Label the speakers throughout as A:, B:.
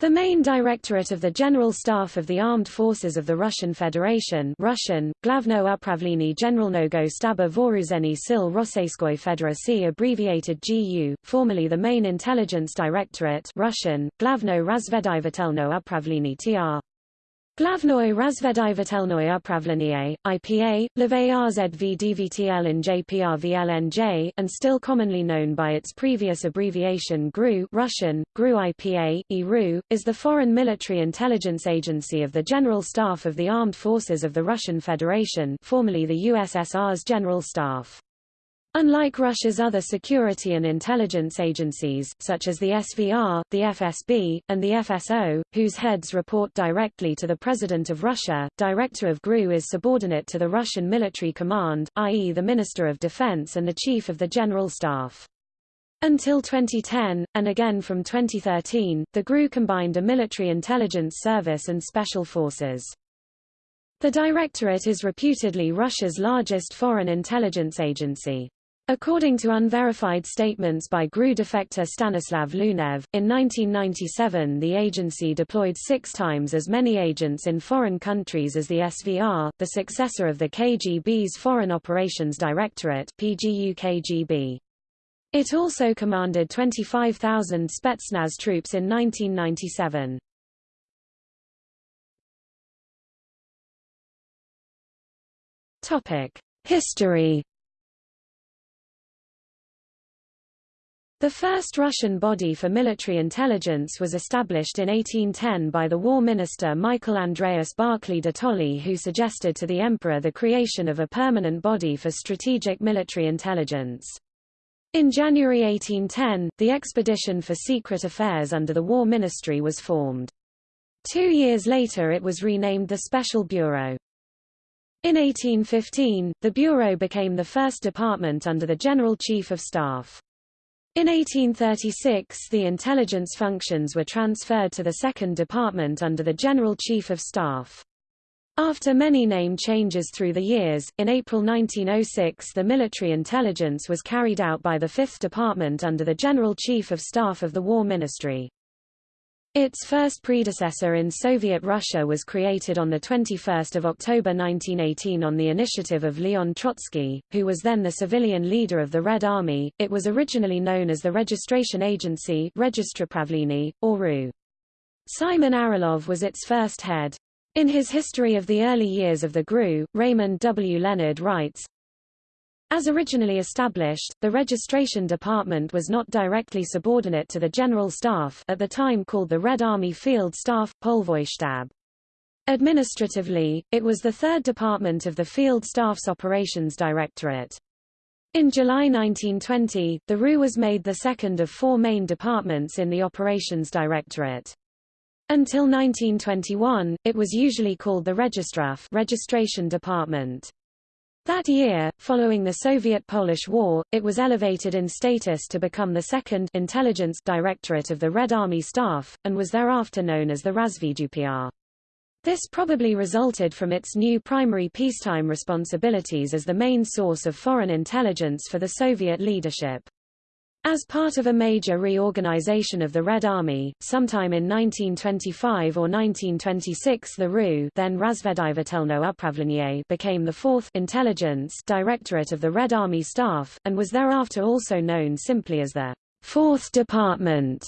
A: The main directorate of the General Staff of the Armed Forces of the Russian Federation Russian, Glavno upravlenie Generalnogo Staba Voruzeni Sil Rosseyskoy Federacy abbreviated GU, formerly the main intelligence directorate Russian, Glavno Razvedivatelno upravlenie TR. Glavnoy razvedivatelnoy upravlenie, IPA, LVARZV and JPRVLNJ, and still commonly known by its previous abbreviation GRU Russian, GRU IPA, IRU, is the foreign military intelligence agency of the General Staff of the Armed Forces of the Russian Federation formerly the USSR's General Staff. Unlike Russia's other security and intelligence agencies, such as the SVR, the FSB, and the FSO, whose heads report directly to the President of Russia, Director of GRU is subordinate to the Russian Military Command, i.e. the Minister of Defense and the Chief of the General Staff. Until 2010, and again from 2013, the GRU combined a military intelligence service and special forces. The Directorate is reputedly Russia's largest foreign intelligence agency. According to unverified statements by GRU defector Stanislav Lunev, in 1997 the agency deployed six times as many agents in foreign countries as the SVR, the successor of the KGB's Foreign Operations Directorate. It also commanded 25,000 Spetsnaz troops in 1997. History The first Russian body for military intelligence was established in 1810 by the war minister Michael Andreas Barclay de Tolly who suggested to the emperor the creation of a permanent body for strategic military intelligence. In January 1810, the Expedition for Secret Affairs under the War Ministry was formed. Two years later it was renamed the Special Bureau. In 1815, the Bureau became the first department under the General Chief of Staff. In 1836 the intelligence functions were transferred to the Second Department under the General Chief of Staff. After many name changes through the years, in April 1906 the military intelligence was carried out by the Fifth Department under the General Chief of Staff of the War Ministry. Its first predecessor in Soviet Russia was created on 21 October 1918 on the initiative of Leon Trotsky, who was then the civilian leader of the Red Army. It was originally known as the Registration Agency or RU. Simon Aralov was its first head. In his history of the early years of the GRU, Raymond W. Leonard writes, as originally established, the registration department was not directly subordinate to the General Staff at the time called the Red Army Field Staff, Polvoystab. Administratively, it was the third department of the Field Staff's Operations Directorate. In July 1920, the RU was made the second of four main departments in the Operations Directorate. Until 1921, it was usually called the Registraf registration department. That year, following the Soviet-Polish War, it was elevated in status to become the second intelligence directorate of the Red Army Staff, and was thereafter known as the Razvedupr. This probably resulted from its new primary peacetime responsibilities as the main source of foreign intelligence for the Soviet leadership. As part of a major reorganization of the Red Army, sometime in 1925 or 1926 the RU then Razvedivatelno Upravlenie became the fourth intelligence directorate of the Red Army Staff, and was thereafter also known simply as the Fourth Department.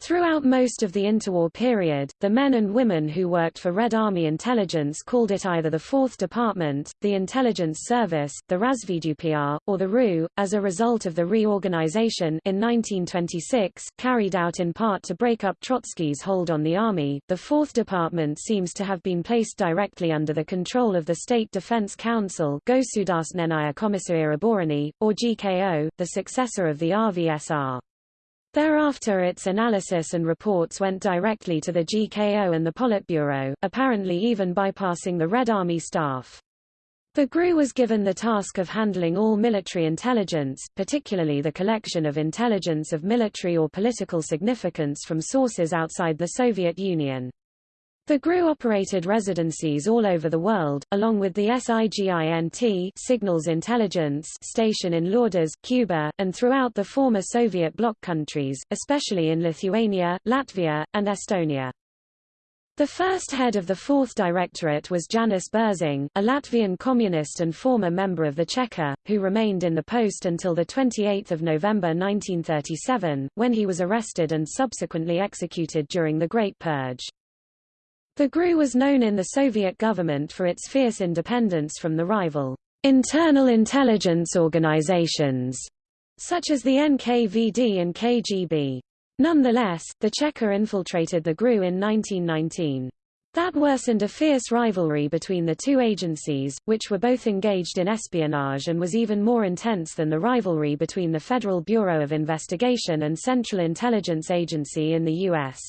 A: Throughout most of the interwar period, the men and women who worked for Red Army intelligence called it either the Fourth Department, the Intelligence Service, the Razvedupr, or the RU. As a result of the reorganization in 1926, carried out in part to break up Trotsky's hold on the army, the Fourth Department seems to have been placed directly under the control of the State Defense Council Gosudarstvenaya Komissaria Oborony, or GKO, the successor of the RVSR. Thereafter its analysis and reports went directly to the GKO and the Politburo, apparently even bypassing the Red Army staff. The GRU was given the task of handling all military intelligence, particularly the collection of intelligence of military or political significance from sources outside the Soviet Union. The GRU operated residencies all over the world, along with the SIGINT Signals Intelligence station in Lourdes, Cuba, and throughout the former Soviet bloc countries, especially in Lithuania, Latvia, and Estonia. The first head of the Fourth Directorate was Janis Berzing, a Latvian communist and former member of the Cheka, who remained in the post until 28 November 1937, when he was arrested and subsequently executed during the Great Purge. The GRU was known in the Soviet government for its fierce independence from the rival internal intelligence organizations, such as the NKVD and KGB. Nonetheless, the Cheka infiltrated the GRU in 1919. That worsened a fierce rivalry between the two agencies, which were both engaged in espionage and was even more intense than the rivalry between the Federal Bureau of Investigation and Central Intelligence Agency in the U.S.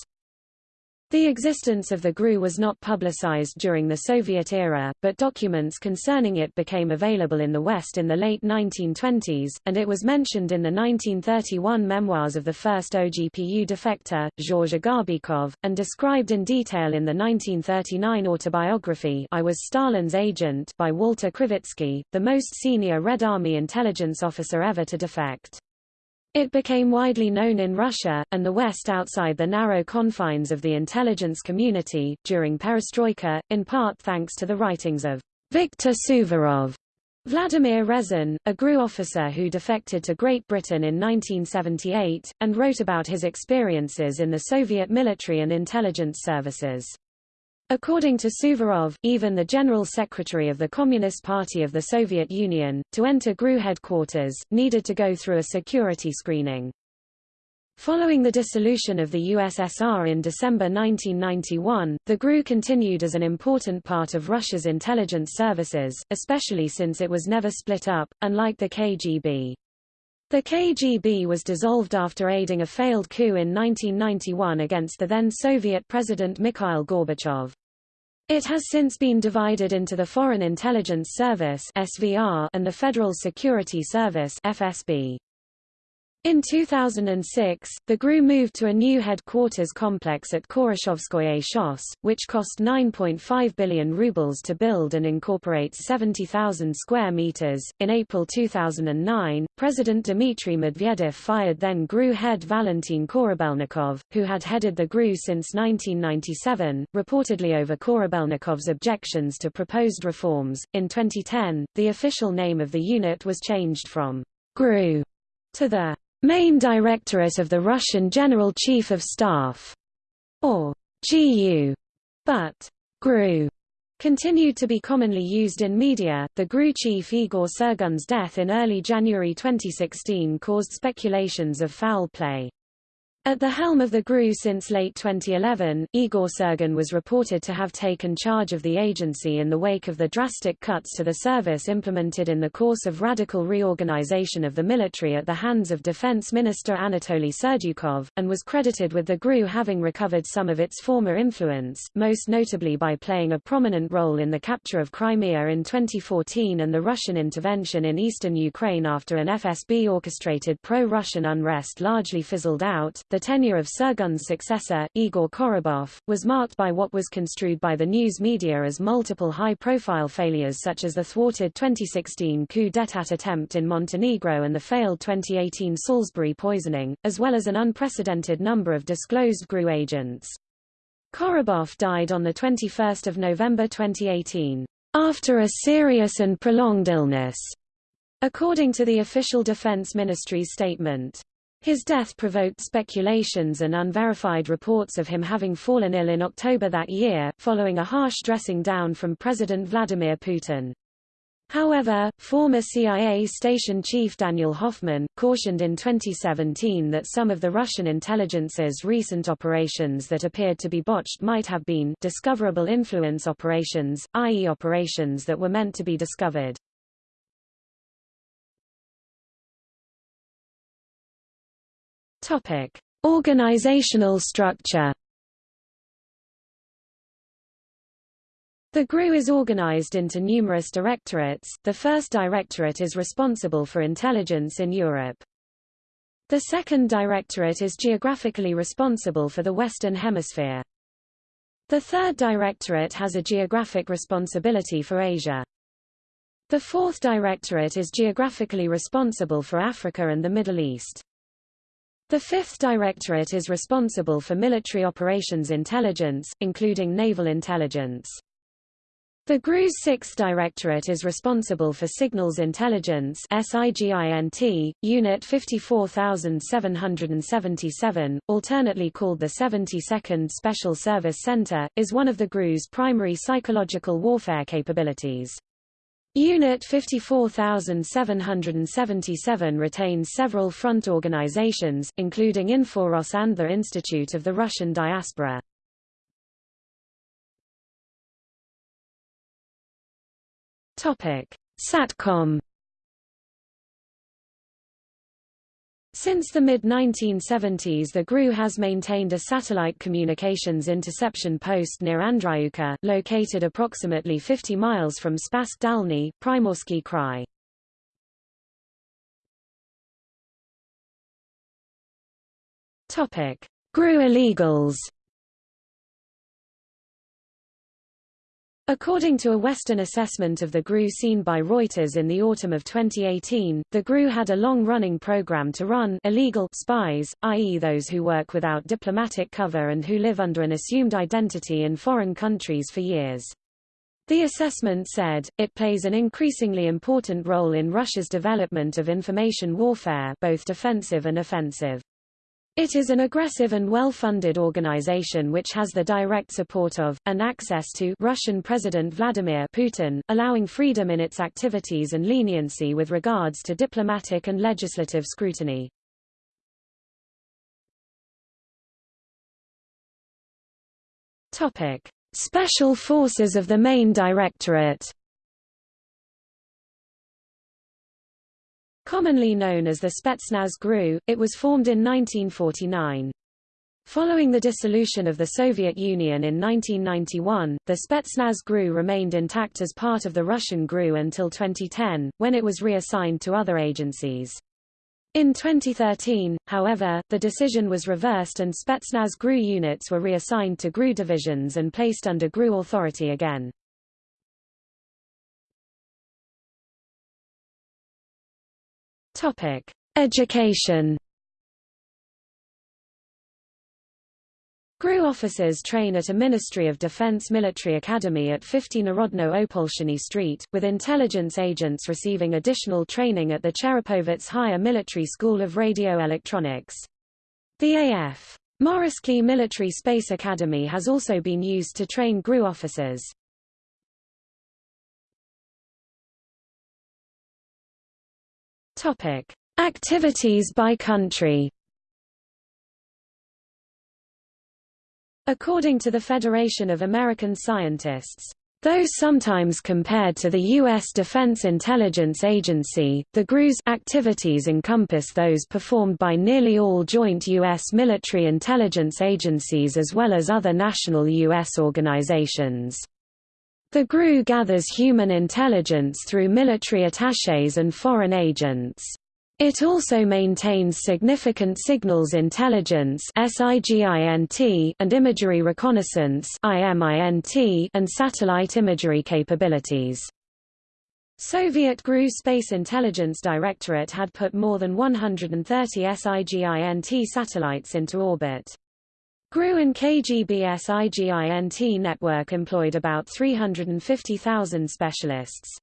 A: The existence of the GRU was not publicized during the Soviet era, but documents concerning it became available in the West in the late 1920s, and it was mentioned in the 1931 memoirs of the first OGPU defector, Georges Agabekov, and described in detail in the 1939 autobiography I Was Stalin's Agent by Walter Krivitsky, the most senior Red Army intelligence officer ever to defect. It became widely known in Russia, and the West outside the narrow confines of the intelligence community, during perestroika, in part thanks to the writings of Viktor Suvorov. Vladimir Rezun, a GRU officer who defected to Great Britain in 1978, and wrote about his experiences in the Soviet military and intelligence services. According to Suvorov, even the General Secretary of the Communist Party of the Soviet Union, to enter GRU headquarters, needed to go through a security screening. Following the dissolution of the USSR in December 1991, the GRU continued as an important part of Russia's intelligence services, especially since it was never split up, unlike the KGB. The KGB was dissolved after aiding a failed coup in 1991 against the then Soviet President Mikhail Gorbachev. It has since been divided into the Foreign Intelligence Service (SVR) and the Federal Security Service (FSB). In 2006, the GRU moved to a new headquarters complex at Khoroshovskoye Shos, which cost 9.5 billion rubles to build and incorporates 70,000 square meters. In April 2009, President Dmitry Medvedev fired then GRU head Valentin Korabelnikov, who had headed the GRU since 1997, reportedly over Korabelnikov's objections to proposed reforms. In 2010, the official name of the unit was changed from GRU to the Main Directorate of the Russian General Chief of Staff, or GU, but GRU continued to be commonly used in media. The GRU chief Igor Sergun's death in early January 2016 caused speculations of foul play. At the helm of the GRU since late 2011, Igor Sergun was reported to have taken charge of the agency in the wake of the drastic cuts to the service implemented in the course of radical reorganization of the military at the hands of Defense Minister Anatoly Serdyukov, and was credited with the GRU having recovered some of its former influence, most notably by playing a prominent role in the capture of Crimea in 2014 and the Russian intervention in eastern Ukraine after an FSB-orchestrated pro-Russian unrest largely fizzled out. The tenure of Sergun's successor, Igor Korobov, was marked by what was construed by the news media as multiple high-profile failures such as the thwarted 2016 coup d'état attempt in Montenegro and the failed 2018 Salisbury poisoning, as well as an unprecedented number of disclosed GRU agents. Korobov died on 21 November 2018, after a serious and prolonged illness, according to the official Defense Ministry's statement. His death provoked speculations and unverified reports of him having fallen ill in October that year, following a harsh dressing down from President Vladimir Putin. However, former CIA station chief Daniel Hoffman, cautioned in 2017 that some of the Russian intelligence's recent operations that appeared to be botched might have been discoverable influence operations, i.e. operations that were meant to be discovered. Topic: Organizational structure. The GRU is organized into numerous directorates. The first directorate is responsible for intelligence in Europe. The second directorate is geographically responsible for the Western Hemisphere. The third directorate has a geographic responsibility for Asia. The fourth directorate is geographically responsible for Africa and the Middle East. The fifth directorate is responsible for military operations intelligence, including naval intelligence. The GRU's Sixth Directorate is responsible for Signals Intelligence SIGINT, Unit 54777, alternately called the 72nd Special Service Center, is one of the GRU's primary psychological warfare capabilities. Unit 54777 retains several front organizations, including Inforos and the Institute of the Russian Diaspora. Topic: Satcom. Since the mid-1970s the GRU has maintained a satellite communications interception post near Andryuka, located approximately 50 miles from Spassk Dalny, Primorsky Krai. GRU illegals According to a Western assessment of the GRU seen by Reuters in the autumn of 2018, the GRU had a long-running program to run illegal spies, i.e. those who work without diplomatic cover and who live under an assumed identity in foreign countries for years. The assessment said, it plays an increasingly important role in Russia's development of information warfare both defensive and offensive. It is an aggressive and well-funded organization which has the direct support of, and access to, Russian President Vladimir Putin, allowing freedom in its activities and leniency with regards to diplomatic and legislative scrutiny. Topic. Special Forces of the Main Directorate Commonly known as the Spetsnaz GRU, it was formed in 1949. Following the dissolution of the Soviet Union in 1991, the Spetsnaz GRU remained intact as part of the Russian GRU until 2010, when it was reassigned to other agencies. In 2013, however, the decision was reversed and Spetsnaz GRU units were reassigned to GRU divisions and placed under GRU authority again. Topic: Education. GRU officers train at a Ministry of Defense military academy at 50 Narodno Opolshiny Street, with intelligence agents receiving additional training at the Cherepovets Higher Military School of Radio Electronics. The A.F. Mozhaysky Military Space Academy has also been used to train GRU officers. Topic: Activities by country. According to the Federation of American Scientists, Though sometimes compared to the U.S. Defense Intelligence Agency, the GRU's activities encompass those performed by nearly all joint U.S. military intelligence agencies as well as other national U.S. organizations. The GRU gathers human intelligence through military attaches and foreign agents. It also maintains significant signals intelligence and imagery reconnaissance and satellite imagery capabilities. Soviet GRU Space Intelligence Directorate had put more than 130 SIGINT satellites into orbit. GRU and KGB's IGINT network employed about 350,000 specialists.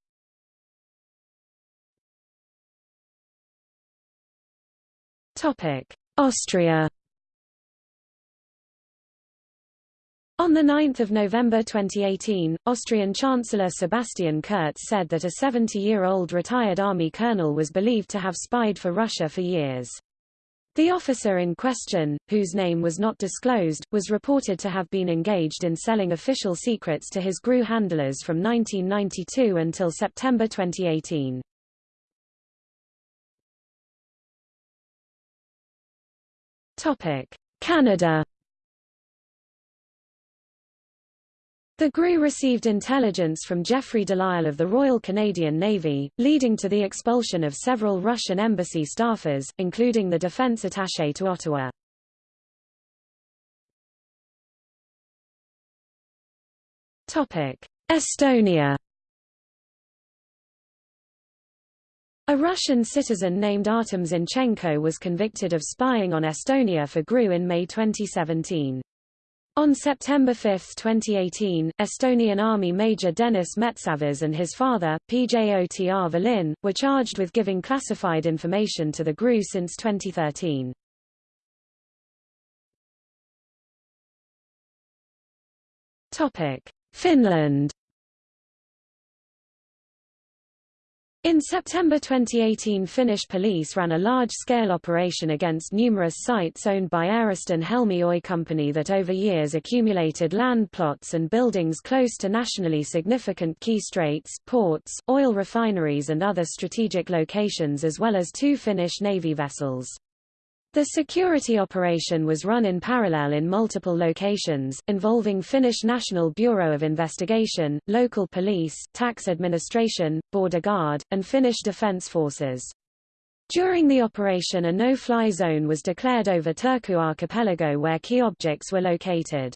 A: Austria On 9 November 2018, Austrian Chancellor Sebastian Kurz said that a 70-year-old retired army colonel was believed to have spied for Russia for years. The officer in question, whose name was not disclosed, was reported to have been engaged in selling official secrets to his GRU handlers from 1992 until September 2018. Topic: Canada The GRU received intelligence from Jeffrey Delisle of the Royal Canadian Navy, leading to the expulsion of several Russian embassy staffers, including the defense attaché to Ottawa. Estonia A Russian citizen named Artem Zinchenko was convicted of spying on Estonia for GRU in May 2017. On September 5, 2018, Estonian Army Major Denis Metsavas and his father, PJOTR Volin, were charged with giving classified information to the GRU since 2013. Finland In September 2018 Finnish police ran a large-scale operation against numerous sites owned by Airiston Helmi Oy Company that over years accumulated land plots and buildings close to nationally significant key straits, ports, oil refineries and other strategic locations as well as two Finnish Navy vessels. The security operation was run in parallel in multiple locations, involving Finnish National Bureau of Investigation, local police, tax administration, border guard, and Finnish defence forces. During the operation a no-fly zone was declared over Turku archipelago where key objects were located.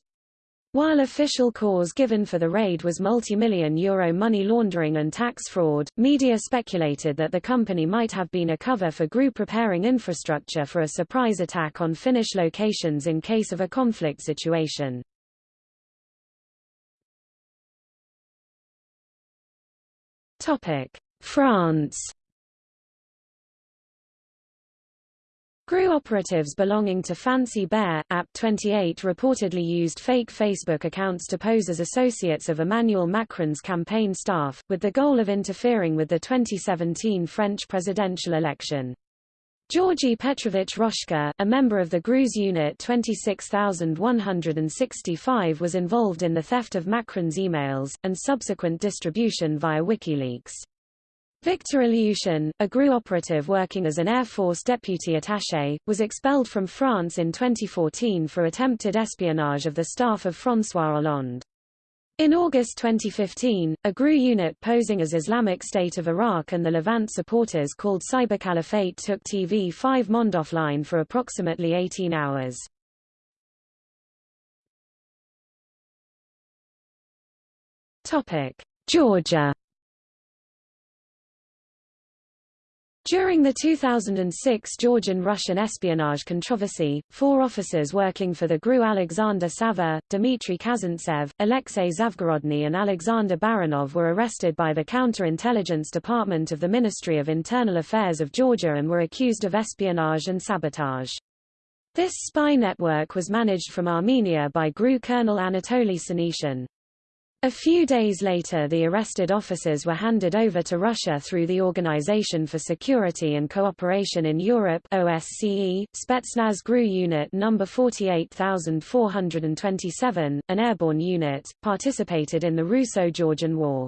A: While official cause given for the raid was multi-million euro money laundering and tax fraud, media speculated that the company might have been a cover for GRU preparing infrastructure for a surprise attack on Finnish locations in case of a conflict situation. France GRU operatives belonging to Fancy Bear, APT 28 reportedly used fake Facebook accounts to pose as associates of Emmanuel Macron's campaign staff, with the goal of interfering with the 2017 French presidential election. Georgy Petrovich Roshka, a member of the GRU's Unit 26165 was involved in the theft of Macron's emails, and subsequent distribution via WikiLeaks. Victor Ilyushin, a GRU operative working as an Air Force deputy attaché, was expelled from France in 2014 for attempted espionage of the staff of François Hollande. In August 2015, a GRU unit posing as Islamic State of Iraq and the Levant supporters called Cyber Caliphate took TV5 Monde offline for approximately 18 hours. Georgia During the 2006 Georgian-Russian espionage controversy, four officers working for the GRU Alexander Sava, Dmitry Kazantsev, Alexei Zavgorodny and Alexander Baranov were arrested by the Counterintelligence Department of the Ministry of Internal Affairs of Georgia and were accused of espionage and sabotage. This spy network was managed from Armenia by GRU Colonel Anatoly Senyshyn. A few days later the arrested officers were handed over to Russia through the Organization for Security and Cooperation in Europe OSCE, Spetsnaz GRU Unit No. 48427, an airborne unit, participated in the Russo-Georgian War.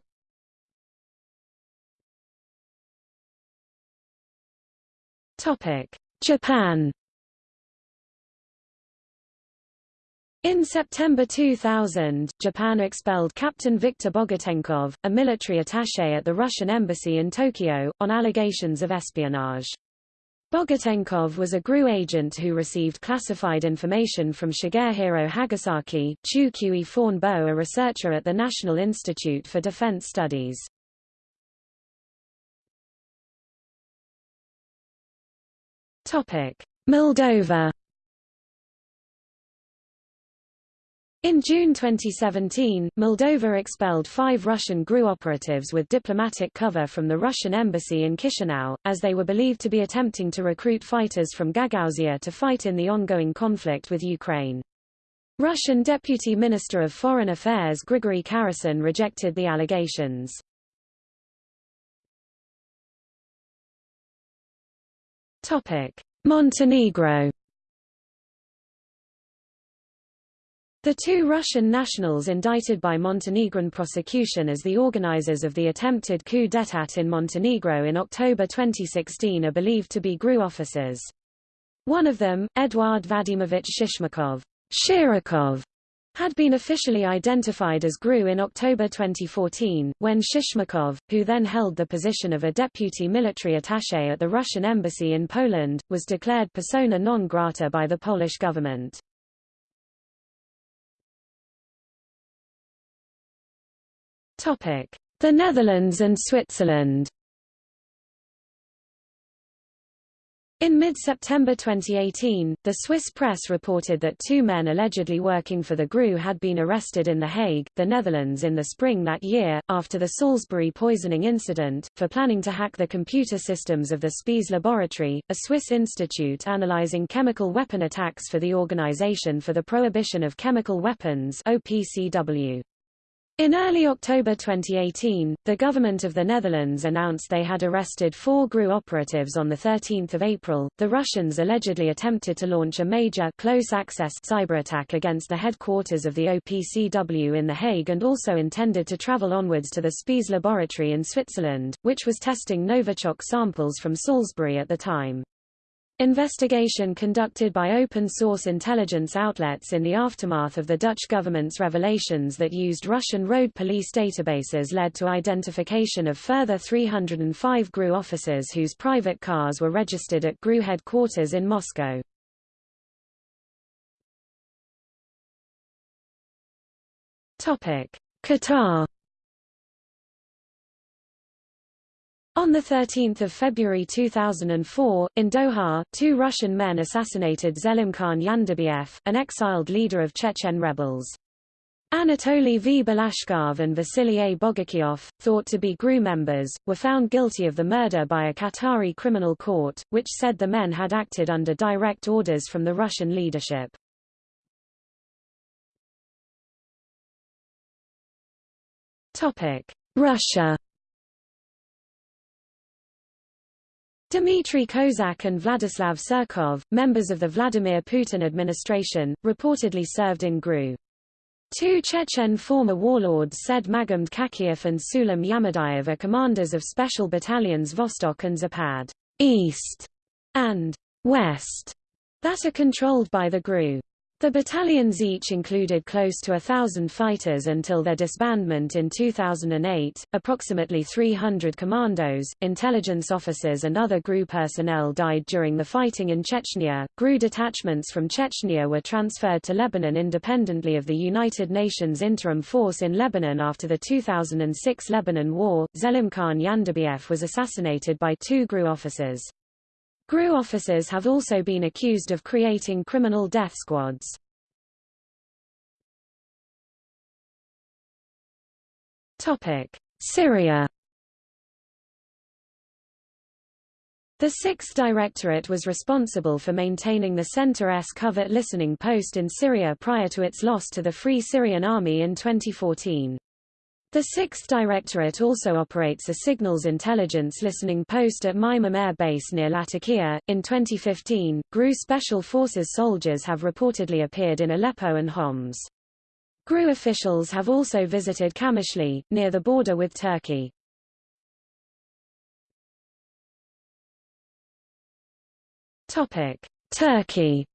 A: Japan In September 2000, Japan expelled Captain Viktor Bogatenkov, a military attaché at the Russian embassy in Tokyo, on allegations of espionage. Bogatenkov was a GRU agent who received classified information from Shigehiro Hagasaki, Chu Kui Fawn Bo a researcher at the National Institute for Defense Studies. Moldova In June 2017, Moldova expelled five Russian GRU operatives with diplomatic cover from the Russian embassy in Chisinau, as they were believed to be attempting to recruit fighters from Gagauzia to fight in the ongoing conflict with Ukraine. Russian Deputy Minister of Foreign Affairs Grigory Karasin rejected the allegations. Montenegro The two Russian nationals indicted by Montenegrin prosecution as the organizers of the attempted coup d'état in Montenegro in October 2016 are believed to be GRU officers. One of them, Eduard Vadimovich Shishmakov, Shirokov, had been officially identified as GRU in October 2014, when Shishmakov, who then held the position of a deputy military attaché at the Russian embassy in Poland, was declared persona non grata by the Polish government. The Netherlands and Switzerland In mid-September 2018, the Swiss press reported that two men allegedly working for the GRU had been arrested in The Hague, the Netherlands in the spring that year, after the Salisbury poisoning incident, for planning to hack the computer systems of the Spiez Laboratory, a Swiss institute analyzing chemical weapon attacks for the Organization for the Prohibition of Chemical Weapons OPCW. In early October 2018, the government of the Netherlands announced they had arrested four GRU operatives on 13 April. The Russians allegedly attempted to launch a major close-access cyberattack against the headquarters of the OPCW in The Hague and also intended to travel onwards to the Spiez laboratory in Switzerland, which was testing Novichok samples from Salisbury at the time. Investigation conducted by open-source intelligence outlets in the aftermath of the Dutch government's revelations that used Russian road police databases led to identification of further 305 GRU officers whose private cars were registered at GRU headquarters in Moscow. Qatar On 13 February 2004, in Doha, two Russian men assassinated Zelimkhan Yandarbiyev, an exiled leader of Chechen rebels. Anatoly V. Balashkov and Vasily A. Thought to be GRU members, were found guilty of the murder by a Qatari criminal court, which said the men had acted under direct orders from the Russian leadership. Russia Dmitry Kozak and Vladislav Surkov, members of the Vladimir Putin administration, reportedly served in GRU. Two Chechen former warlords said Magomed Kakiev and Sulim Yamadayev are commanders of special battalions Vostok and Zapad East and West that are controlled by the GRU. The battalions each included close to a thousand fighters until their disbandment in 2008, approximately 300 commandos, intelligence officers and other GRU personnel died during the fighting in Chechnya. GRU detachments from Chechnya were transferred to Lebanon independently of the United Nations Interim Force in Lebanon after the 2006 Lebanon War. Zelimkhan Yandarbiyev was assassinated by two GRU officers. GRU officers have also been accused of creating criminal death squads. Syria The Sixth Directorate was responsible for maintaining the Center-S covert listening post in Syria prior to its loss to the Free Syrian Army in 2014. The 6th Directorate also operates a signals intelligence listening post at Hmeimim Air Base near Latakia. In 2015, GRU Special Forces soldiers have reportedly appeared in Aleppo and Homs. GRU officials have also visited Kamishli, near the border with Turkey. Turkey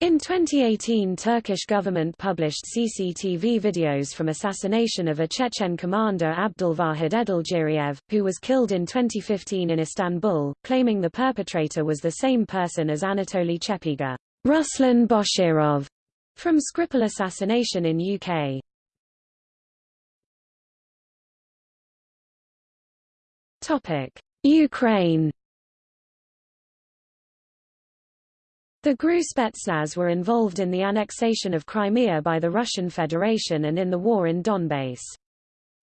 A: In 2018 Turkish government published CCTV videos from assassination of a Chechen commander Abdulvahid Edilgeriev, who was killed in 2015 in Istanbul, claiming the perpetrator was the same person as Anatoly Chepiga Ruslan Boshirov, from Skripal assassination in UK. Ukraine The GRU Spetsnaz were involved in the annexation of Crimea by the Russian Federation and in the war in Donbass.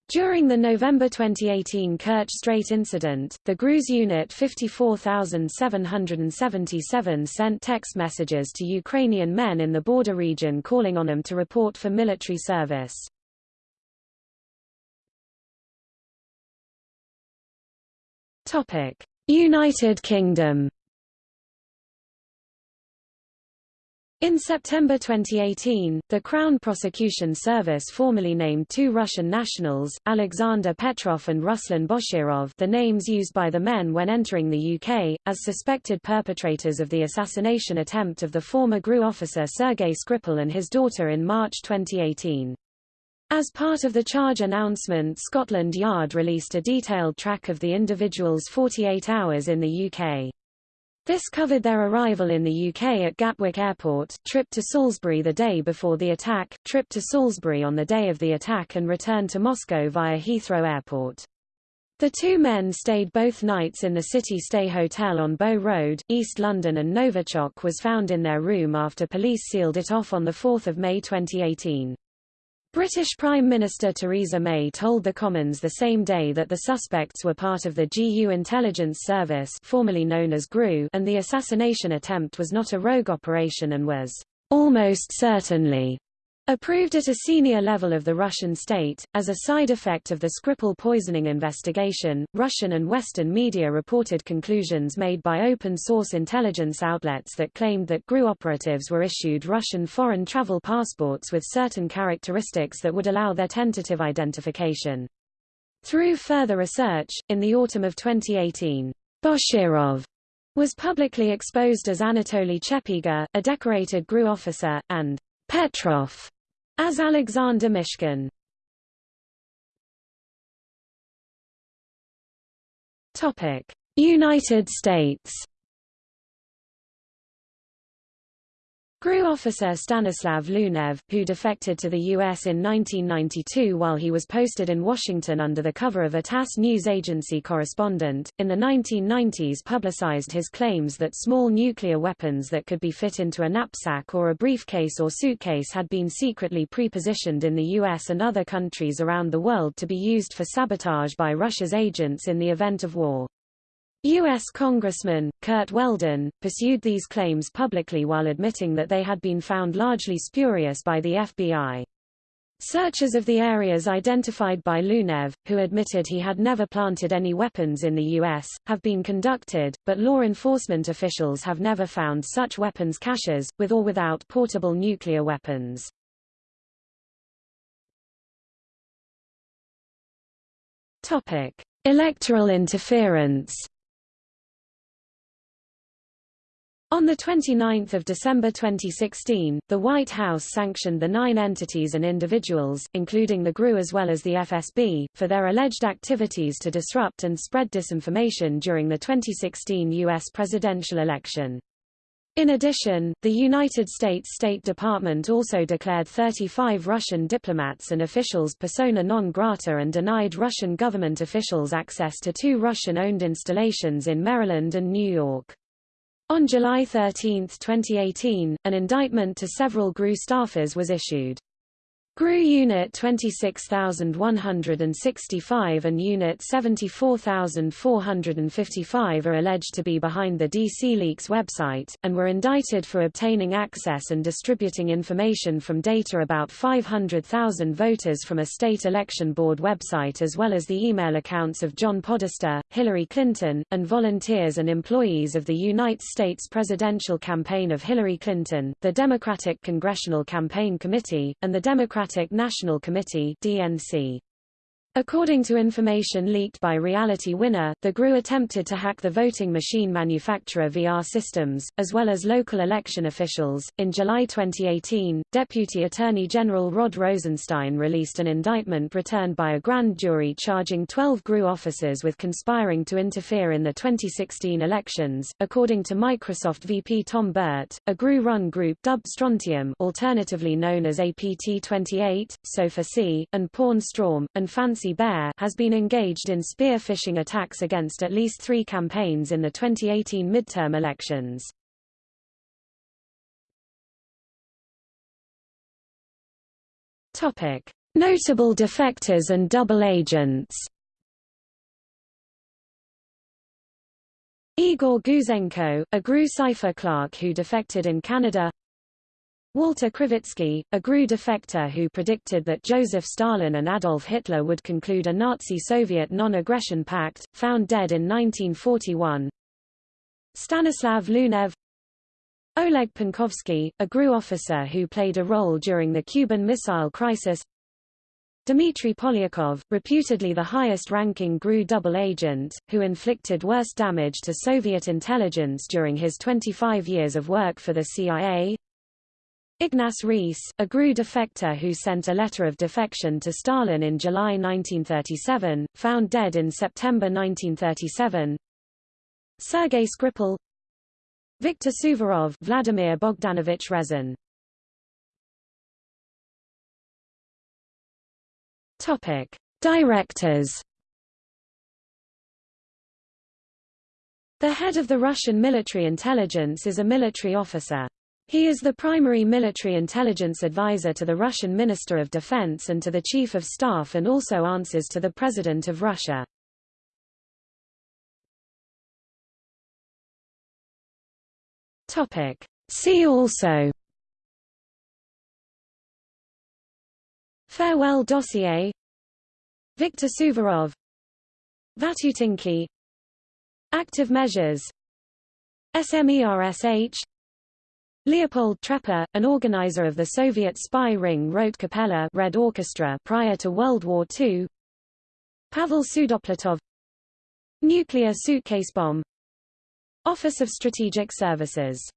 A: During the November 2018 Kerch Strait incident, the GRU's Unit 54777 sent text messages to Ukrainian men in the border region calling on them to report for military service. United Kingdom In September 2018, the Crown Prosecution Service formally named two Russian nationals, Alexander Petrov and Ruslan Boshirov the names used by the men when entering the UK, as suspected perpetrators of the assassination attempt of the former GRU officer Sergei Skripal and his daughter in March 2018. As part of the charge announcement Scotland Yard released a detailed track of the individuals' 48 hours in the UK. This covered their arrival in the UK at Gatwick Airport, trip to Salisbury the day before the attack, trip to Salisbury on the day of the attack and return to Moscow via Heathrow Airport. The two men stayed both nights in the City Stay Hotel on Bow Road, East London and Novichok was found in their room after police sealed it off on 4 May 2018. British Prime Minister Theresa May told the Commons the same day that the suspects were part of the GU intelligence service formerly known as GRU and the assassination attempt was not a rogue operation and was almost certainly Approved at a senior level of the Russian state, as a side effect of the Skripal poisoning investigation, Russian and Western media reported conclusions made by open-source intelligence outlets that claimed that GRU operatives were issued Russian foreign travel passports with certain characteristics that would allow their tentative identification. Through further research, in the autumn of 2018, Boshirov was publicly exposed as Anatoly Chepiga, a decorated GRU officer, and Petrov as Alexander Mishkin. Topic: United States GRU officer Stanislav Lunev, who defected to the U.S. in 1992 while he was posted in Washington under the cover of a TASS news agency correspondent, in the 1990s publicized his claims that small nuclear weapons that could be fit into a knapsack or a briefcase or suitcase had been secretly pre-positioned in the U.S. and other countries around the world to be used for sabotage by Russia's agents in the event of war. U.S. Congressman, Curt Weldon, pursued these claims publicly while admitting that they had been found largely spurious by the FBI. Searches of the areas identified by Lunev, who admitted he had never planted any weapons in the U.S., have been conducted, but law enforcement officials have never found such weapons caches, with or without portable nuclear weapons. Electoral interference On 29 December 2016, the White House sanctioned the nine entities and individuals, including the GRU as well as the FSB, for their alleged activities to disrupt and spread disinformation during the 2016 U.S. presidential election. In addition, the United States State Department also declared 35 Russian diplomats and officials persona non grata and denied Russian government officials access to two Russian-owned installations in Maryland and New York. On July 13, 2018, an indictment to several GRU staffers was issued. GRU Unit 26165 and Unit 74455 are alleged to be behind the DC Leaks website, and were indicted for obtaining access and distributing information from data about 500,000 voters from a state election board website as well as the email accounts of John Podesta, Hillary Clinton, and volunteers and employees of the United States presidential campaign of Hillary Clinton, the Democratic Congressional Campaign Committee, and the Democratic National Committee DNC. According to information leaked by Reality Winner, the GRU attempted to hack the voting machine manufacturer VR Systems, as well as local election officials. In July 2018, Deputy Attorney General Rod Rosenstein released an indictment returned by a grand jury charging 12 GRU officers with conspiring to interfere in the 2016 elections. According to Microsoft VP Tom Burt, a GRU-run group dubbed Strontium, alternatively known as APT-28, Sofacy, and Pawn Storm, and Fancy Bear has been engaged in spear phishing attacks against at least three campaigns in the 2018 midterm elections. Topic: Notable defectors and double agents. Igor Gouzenko, a GRU cipher clerk who defected in Canada Walter Krivitsky, a GRU defector who predicted that Joseph Stalin and Adolf Hitler would conclude a Nazi-Soviet non-aggression pact, found dead in 1941. Stanislav Lunev Oleg Penkovsky, a GRU officer who played a role during the Cuban Missile Crisis Dmitry Polyakov, reputedly the highest-ranking GRU double agent, who inflicted worst damage to Soviet intelligence during his 25 years of work for the CIA Ignace Reiss, a GRU defector who sent a letter of defection to Stalin in July 1937, found dead in September 1937. Sergei Skripal Viktor Suvorov Vladimir Bogdanovich Rezun Topic Directors The head of the Russian military intelligence is a military officer. He is the primary military intelligence advisor to the Russian Minister of Defense and to the Chief of Staff and also answers to the President of Russia. Topic. See also. Farewell dossier. Viktor Suvorov. Vatutinki Active measures. SMERSH Leopold Trepper, an organizer of the Soviet spy ring Rote Kapelle Red Orchestra prior to World War II Pavel Sudoplatov Nuclear suitcase bomb. Office of Strategic Services